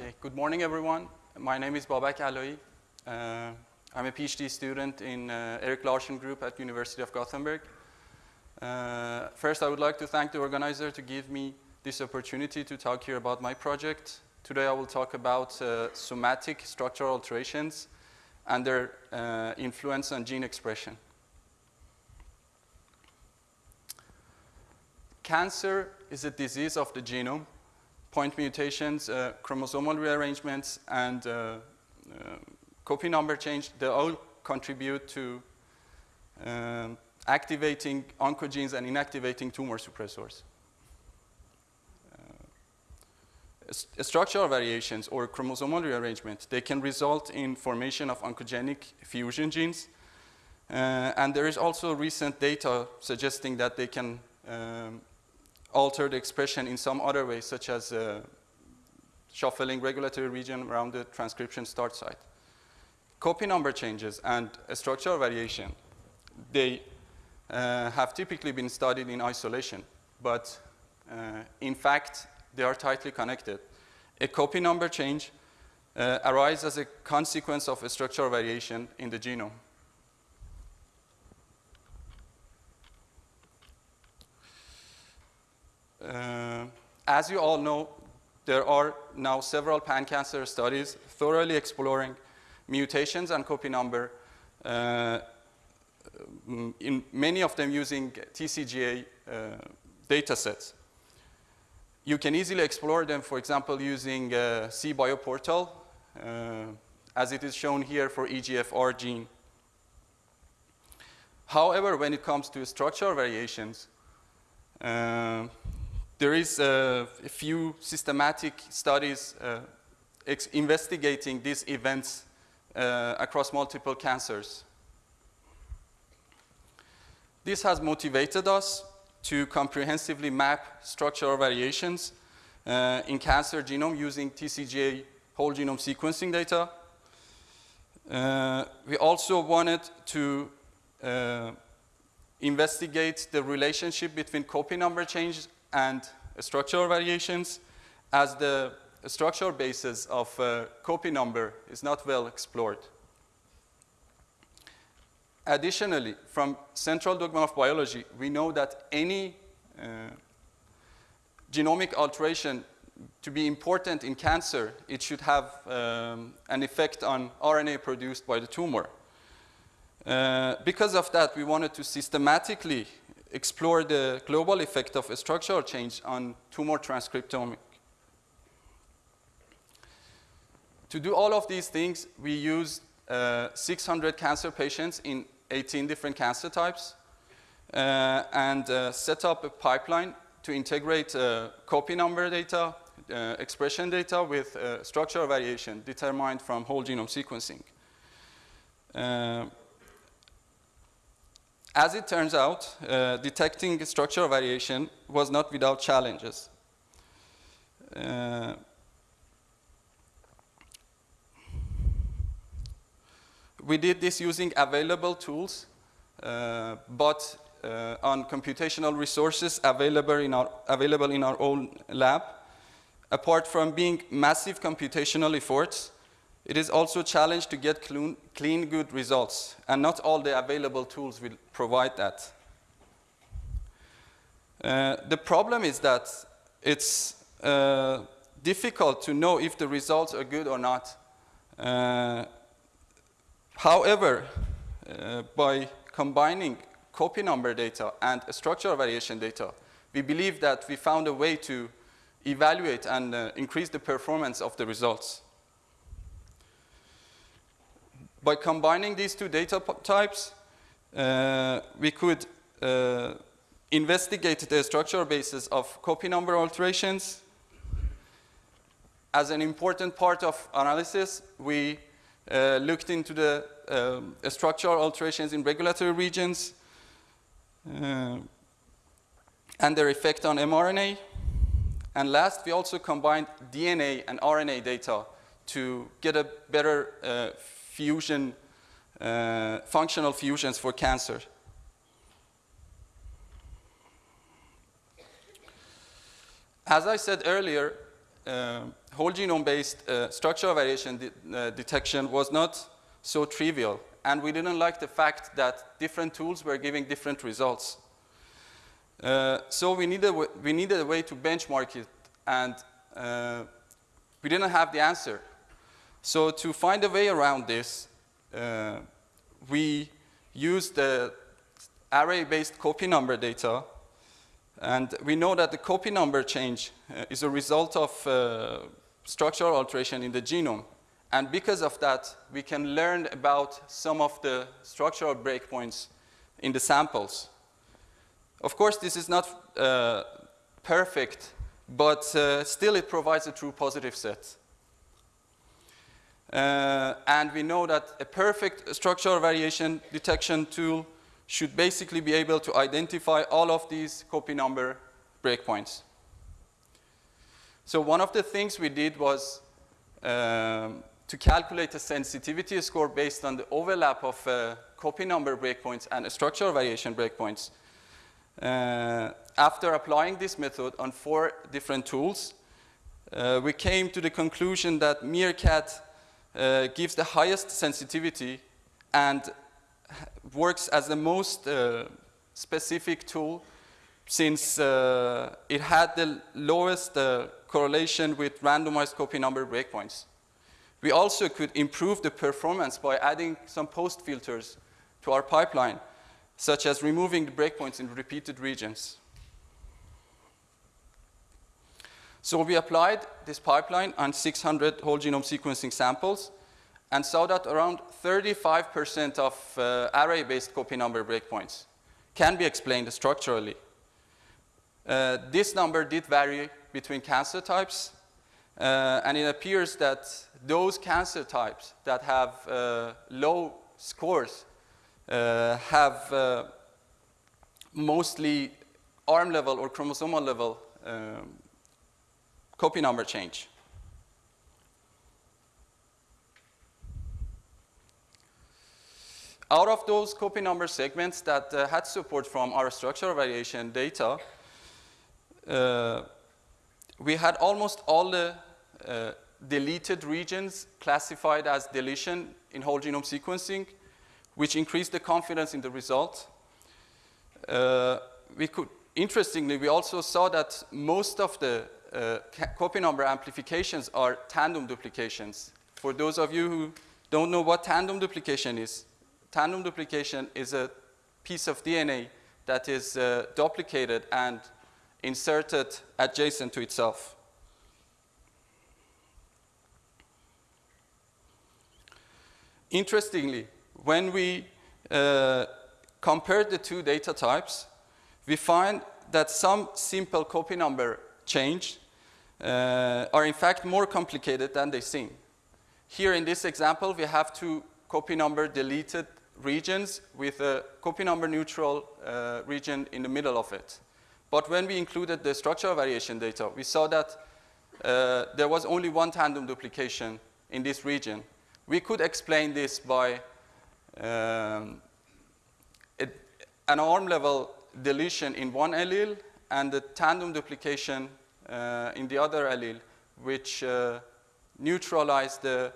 Okay, good morning everyone. My name is Babak Alaei. Uh, I'm a PhD student in uh, Erik Larsson Group at University of Gothenburg. Uh, first, I would like to thank the organizer to give me this opportunity to talk here about my project. Today I will talk about uh, somatic structural alterations and their uh, influence on gene expression. Cancer is a disease of the genome. Point mutations, uh, chromosomal rearrangements, and uh, uh, copy number change, they all contribute to um, activating oncogenes and inactivating tumor suppressors. Uh, structural variations or chromosomal rearrangement, they can result in formation of oncogenic fusion genes. Uh, and there is also recent data suggesting that they can um, alter the expression in some other ways, such as uh, shuffling regulatory region around the transcription start site. Copy number changes and structural variation, they uh, have typically been studied in isolation, but uh, in fact, they are tightly connected. A copy number change uh, arises as a consequence of a structural variation in the genome. Uh, as you all know, there are now several pan-cancer studies thoroughly exploring mutations and copy number, uh, in many of them using TCGA uh, data sets. You can easily explore them, for example, using uh, cBioportal, uh, as it is shown here for EGFR gene. However, when it comes to structural variations, uh, there is uh, a few systematic studies uh, investigating these events uh, across multiple cancers. This has motivated us to comprehensively map structural variations uh, in cancer genome using TCGA whole genome sequencing data. Uh, we also wanted to uh, investigate the relationship between copy number change and structural variations as the structural basis of copy number is not well explored. Additionally, from central dogma of biology, we know that any uh, genomic alteration to be important in cancer, it should have um, an effect on RNA produced by the tumor. Uh, because of that, we wanted to systematically explore the global effect of structural change on tumor transcriptomic. To do all of these things, we used uh, 600 cancer patients in 18 different cancer types uh, and uh, set up a pipeline to integrate uh, copy number data, uh, expression data with uh, structural variation determined from whole genome sequencing. As it turns out, uh, detecting structural variation was not without challenges. Uh, we did this using available tools, uh, but uh, on computational resources available in, our, available in our own lab. Apart from being massive computational efforts, it is also a challenge to get clean, clean, good results, and not all the available tools will provide that. Uh, the problem is that it's uh, difficult to know if the results are good or not. Uh, however, uh, by combining copy number data and structural variation data, we believe that we found a way to evaluate and uh, increase the performance of the results. By combining these two data types, uh, we could uh, investigate the structural basis of copy number alterations. As an important part of analysis, we uh, looked into the um, structural alterations in regulatory regions uh, and their effect on mRNA. And last, we also combined DNA and RNA data to get a better uh, fusion, uh, functional fusions for cancer. As I said earlier, uh, whole genome-based uh, structural variation de uh, detection was not so trivial, and we didn't like the fact that different tools were giving different results. Uh, so we needed, we needed a way to benchmark it, and uh, we didn't have the answer. So to find a way around this, uh, we use the array-based copy number data and we know that the copy number change uh, is a result of uh, structural alteration in the genome. And because of that, we can learn about some of the structural breakpoints in the samples. Of course, this is not uh, perfect, but uh, still it provides a true positive set. Uh, and we know that a perfect structural variation detection tool should basically be able to identify all of these copy number breakpoints. So one of the things we did was um, to calculate a sensitivity score based on the overlap of uh, copy number breakpoints and structural variation breakpoints. Uh, after applying this method on four different tools, uh, we came to the conclusion that Meerkat uh, gives the highest sensitivity and works as the most uh, specific tool since uh, it had the lowest uh, correlation with randomized copy number breakpoints. We also could improve the performance by adding some post filters to our pipeline, such as removing the breakpoints in repeated regions. So we applied this pipeline on 600 whole genome sequencing samples and saw that around 35% of uh, array-based copy number breakpoints can be explained structurally. Uh, this number did vary between cancer types, uh, and it appears that those cancer types that have uh, low scores uh, have uh, mostly arm level or chromosomal level um, copy number change. Out of those copy number segments that uh, had support from our structural variation data, uh, we had almost all the uh, deleted regions classified as deletion in whole genome sequencing, which increased the confidence in the result. Uh, we could, interestingly, we also saw that most of the uh, copy number amplifications are tandem duplications. For those of you who don't know what tandem duplication is, tandem duplication is a piece of DNA that is uh, duplicated and inserted adjacent to itself. Interestingly, when we uh, compare the two data types, we find that some simple copy number change uh, are in fact more complicated than they seem. Here in this example, we have two copy number deleted regions with a copy number neutral uh, region in the middle of it. But when we included the structural variation data, we saw that uh, there was only one tandem duplication in this region. We could explain this by um, it, an arm level deletion in one allele and the tandem duplication uh, in the other allele, which uh, neutralize the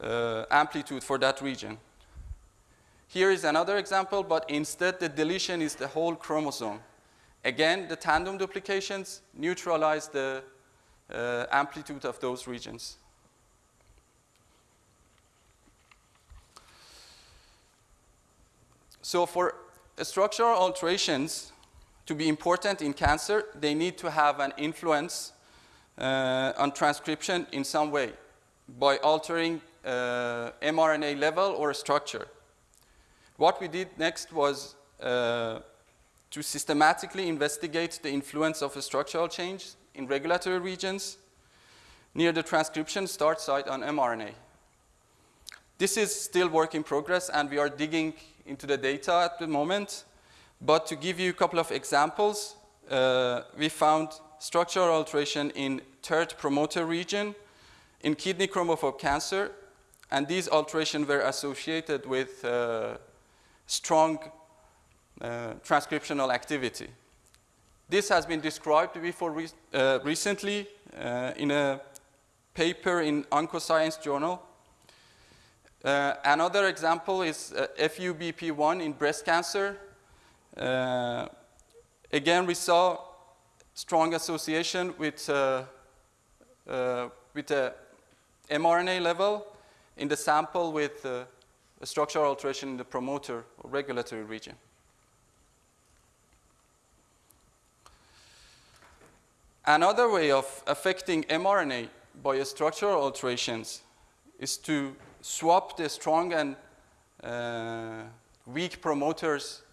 uh, amplitude for that region. Here is another example, but instead the deletion is the whole chromosome. Again, the tandem duplications neutralize the uh, amplitude of those regions. So for structural alterations to be important in cancer, they need to have an influence uh, on transcription in some way by altering uh, mRNA level or structure. What we did next was uh, to systematically investigate the influence of a structural change in regulatory regions near the transcription start site on mRNA. This is still work in progress and we are digging into the data at the moment. But to give you a couple of examples, uh, we found structural alteration in TERT promoter region in kidney chromophobe cancer and these alterations were associated with uh, strong uh, transcriptional activity. This has been described before re uh, recently uh, in a paper in Oncoscience Journal. Uh, another example is uh, FUBP1 in breast cancer. Uh, again, we saw strong association with, uh, with the mRNA level in the sample with a structural alteration in the promoter or regulatory region. Another way of affecting mRNA by structural alterations is to swap the strong and uh, weak promoters uh,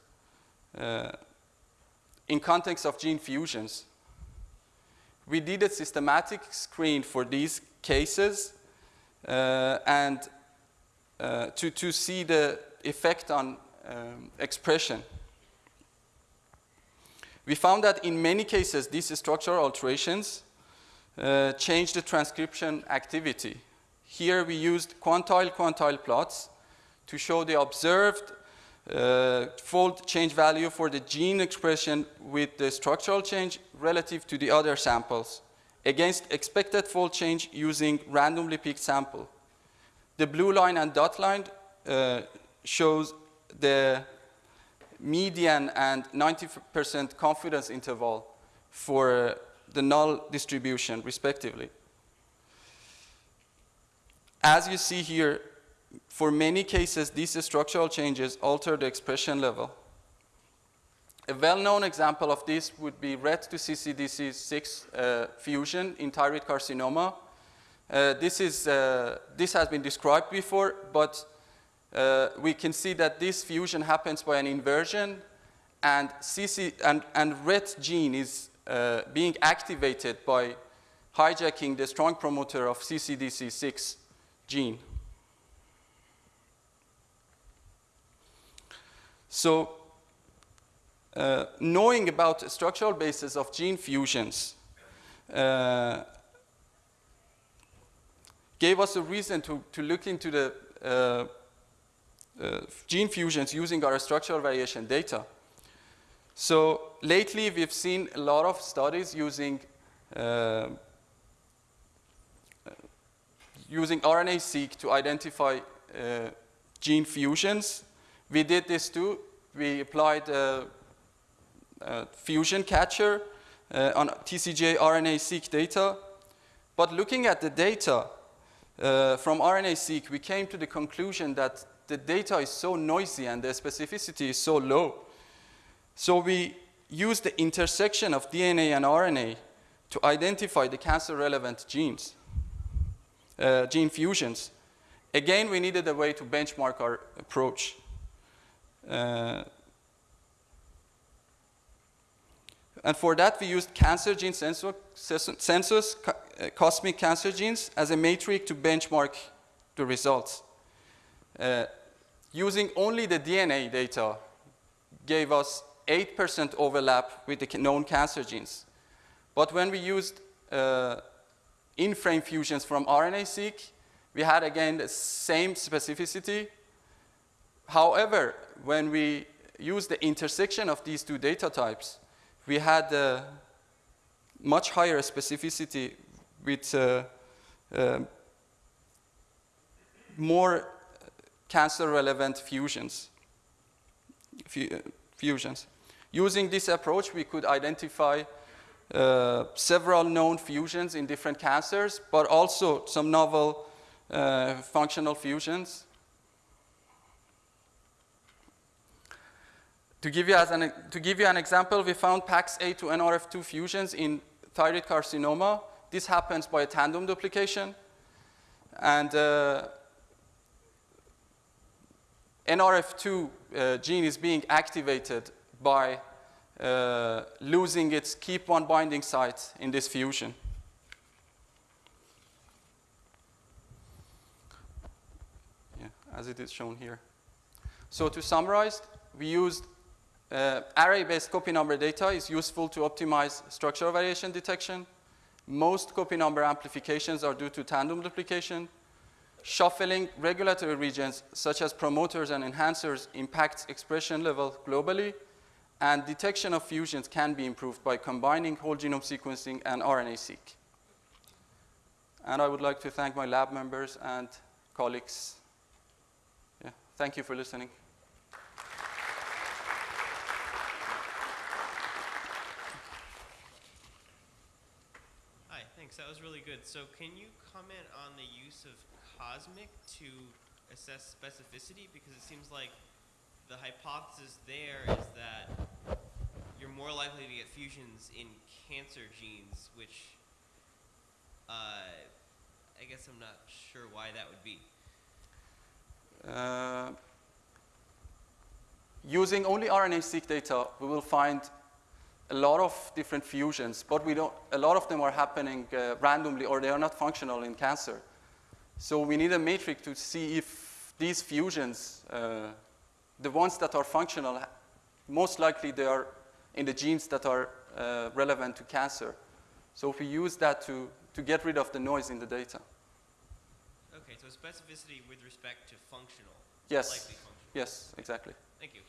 in context of gene fusions. We did a systematic screen for these cases uh, and uh, to, to see the effect on um, expression. We found that in many cases, these structural alterations uh, change the transcription activity. Here we used quantile-quantile plots to show the observed uh, fold change value for the gene expression with the structural change relative to the other samples against expected fold change using randomly picked sample. The blue line and dot line uh, shows the median and 90% confidence interval for the null distribution, respectively. As you see here, for many cases, these structural changes alter the expression level. A well-known example of this would be RET to CCDC6 uh, fusion in thyroid carcinoma. Uh, this, is, uh, this has been described before, but uh, we can see that this fusion happens by an inversion and, CC, and, and RET gene is uh, being activated by hijacking the strong promoter of CCDC6 gene. So uh, knowing about structural basis of gene fusions uh, gave us a reason to, to look into the uh, uh, gene fusions using our structural variation data. So lately we've seen a lot of studies using uh, using RNA-seq to identify uh, gene fusions. We did this too. We applied a, a FusionCatcher uh, on TCGA RNA-seq data. But looking at the data uh, from RNA-seq, we came to the conclusion that the data is so noisy and the specificity is so low. So we used the intersection of DNA and RNA to identify the cancer-relevant genes, uh, gene fusions. Again, we needed a way to benchmark our approach. Uh, and for that, we used cancer gene census, census uh, cosmic cancer genes as a matrix to benchmark the results. Uh, using only the DNA data gave us 8% overlap with the known cancer genes. But when we used uh, in-frame fusions from RNA-seq, we had again the same specificity. However, when we used the intersection of these two data types, we had a much higher specificity with uh, uh, more cancer-relevant fusions. fusions. Using this approach, we could identify uh, several known fusions in different cancers, but also some novel uh, functional fusions. To give, you as an, to give you an example, we found PAX8 to NRF2 fusions in thyroid carcinoma. This happens by a tandem duplication. And uh, NRF2 uh, gene is being activated by uh, losing its KEAP1 binding site in this fusion. Yeah, as it is shown here. So to summarize, we used uh, array-based copy number data is useful to optimize structural variation detection. Most copy number amplifications are due to tandem duplication. Shuffling regulatory regions such as promoters and enhancers impacts expression level globally And detection of fusions can be improved by combining whole genome sequencing and RNA-seq. And I would like to thank my lab members and colleagues. Yeah, thank you for listening. Hi, thanks. That was really good. So, can you comment on the use of Cosmic to assess specificity? Because it seems like the hypothesis there is that you're more likely to get fusions in cancer genes, which uh, I guess I'm not sure why that would be. Uh, using only RNA-seq data, we will find a lot of different fusions, but we don't, a lot of them are happening uh, randomly or they are not functional in cancer. So we need a matrix to see if these fusions, uh, the ones that are functional, most likely they are in the genes that are uh, relevant to cancer. So if we use that to, to get rid of the noise in the data. Okay, so specificity with respect to functional. Yes. Functional. Yes, exactly. Thank you.